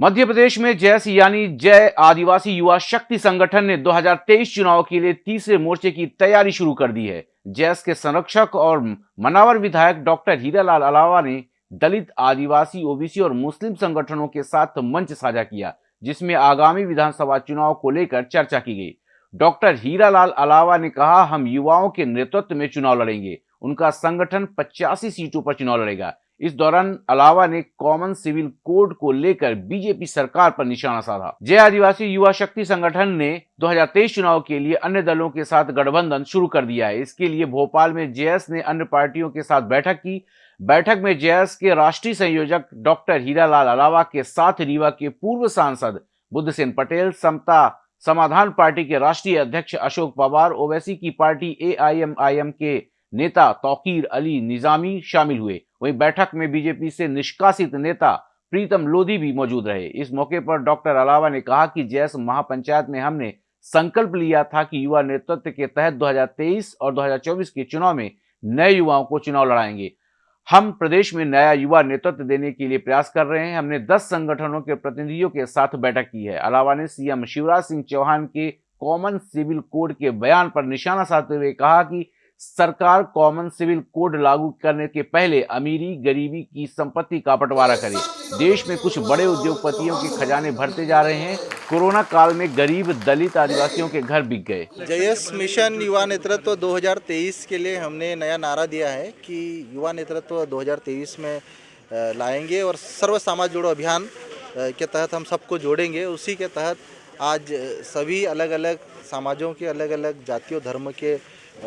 मध्य प्रदेश में जैस यानी जय आदिवासी युवा शक्ति संगठन ने 2023 चुनाव के लिए तीसरे मोर्चे की तैयारी शुरू कर दी है। जैस के संरक्षक और मनावर विधायक डॉक्टर हीरालाल अलावा ने दलित, आदिवासी, ओबीसी और मुस्लिम संगठनों के साथ मंच साझा किया, जिसमें आगामी विधानसभा चुनाव को लेकर चर्चा की गई। डॉक्टर हीरालाल अलावा ने कहा, हम युवाओं के नेतृत्व में चुनाव लड़ेंगे। उनका संगठन पचासी सीटों पर चुनाव लड़ेगा। इस दौरान अलावा ने कॉमन सिविल कोड को लेकर बीजेपी सरकार पर निशाना साधा। जय आदिवासी युवा शक्ति संगठन ने 2023 चुनाव के लिए अन्य दलों के साथ गठबंधन शुरू कर दिया है। इसके लिए भोपाल में जेएस ने अन्य पार्टियों के साथ बैठक की। बैठक में जेएस के राष्ट्रीय संयोजक डॉक्टर हीरालाल अलावा के साथ रीवा के पूर्व सांसद बुद्धसेन पटेल, समता समाधान पार्टी के राष्ट्रीय अध्यक्ष अशोक पवार, ओवैसी की पार्टी एआईएमआईएम के नेता तौकीर अली निजामी शामिल हुए। वहीं बैठक में बीजेपी से निष्कासित नेता प्रीतम लोधी भी मौजूद रहे। इस मौके पर डॉक्टर अलावा ने कहा कि जैस महापंचायत में हमने संकल्प लिया था कि युवा नेतृत्व के तहत 2023 और 2024 के चुनाव में नए युवाओं को चुनाव लड़ाएँगे। हम प्रदेश में नया युवा नेतृत्व देने के लिए प्रयास कर रहे हैं। हमने 10 संगठनों के प्रतिनिधियों के साथ बैठक की है। अलावा ने सीएम शिवराज सिंह चौहान के कॉमन सिविल कोड के बयान पर निशाना साधते हुए कहा कि सरकार कॉमन सिविल कोड लागू करने के पहले अमीरी गरीबी की संपत्ति का बंटवारा करे। देश में कुछ बड़े उद्योगपतियों के खजाने भरते जा रहे हैं। कोरोना काल में गरीब दलित आदिवासियों के घर बिक गए। जयस मिशन युवा नेतृत्व 2023 के लिए हमने नया नारा दिया है कि युवा नेतृत्व 2023 में लाएँगे और सर्व समाज जोड़ो अभियान के तहत हम सबको जोड़ेंगे। उसी के तहत आज सभी अलग अलग समाजों के अलग अलग जातियों, धर्म के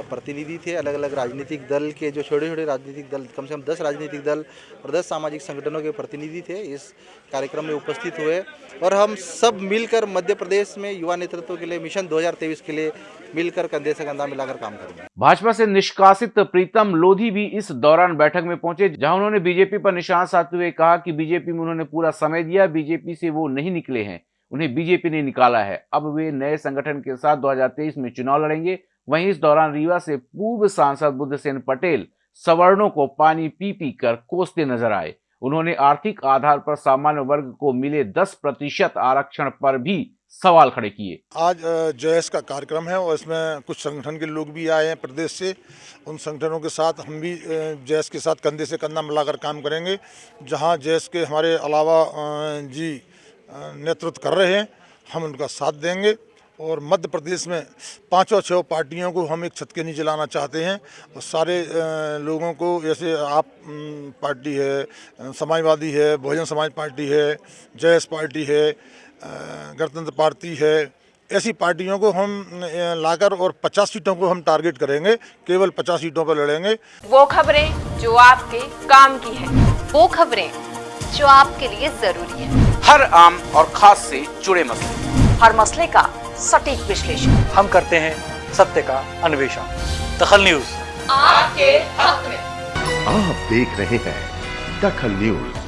प्रतिनिधि थे अलग अलग राजनीतिक दल के, जो छोटे छोटे राजनीतिक दल, कम से कम दस राजनीतिक दल और दस सामाजिक संगठनों के प्रतिनिधि थे, इस कार्यक्रम में उपस्थित हुए। और हम सब मिलकर मध्य प्रदेश में युवा नेतृत्व के लिए, मिशन 2023 के लिए मिलकर कंधे से कंधा मिलाकर काम करेंगे। भाजपा से निष्कासित प्रीतम लोधी भी इस दौरान बैठक में पहुँचे, जहाँ उन्होंने बीजेपी पर निशान साधते हुए कहा कि बीजेपी में उन्होंने पूरा समय दिया, बीजेपी से वो नहीं निकले हैं। उन्हें बीजेपी ने निकाला है। अब वे नए संगठन के साथ 2023 में चुनाव लड़ेंगे। वहीं इस दौरान रीवा से पूर्व सांसद बुद्धसेन पटेल सवर्णों को पानी पी पी कर कोसते नज़र आए। उन्होंने आर्थिक आधार पर सामान्य वर्ग को मिले 10 प्रतिशत आरक्षण पर भी सवाल खड़े किए। आज जयस का कार्यक्रम है और इसमें कुछ संगठन के लोग भी आए हैं प्रदेश से। उन संगठनों के साथ हम भी जयस के साथ कंधे से कंधा मिलाकर काम करेंगे। जहाँ जयस के हमारे अलावा जी नेतृत्व कर रहे हैं, हम उनका साथ देंगे। और मध्य प्रदेश में पाँचों छः पार्टियों को हम एक छत के नीचे लाना चाहते हैं। और सारे लोगों को जैसे आप पार्टी है, समाजवादी है, बहुजन समाज पार्टी है जयस पार्टी है गणतंत्र पार्टी है, ऐसी पार्टियों को हम लाकर और 50 सीटों को हम टारगेट करेंगे, केवल 50 सीटों पर लड़ेंगे। वो खबरें जो आपके काम की है। वो खबरें जो आपके लिए ज़रूरी है। हर आम और खास से जुड़े मसले। हर मसले का सटीक विश्लेषण। हम करते हैं सत्य का अन्वेषण। दखल न्यूज़। आपके हक में। आप देख रहे हैं दखल न्यूज़।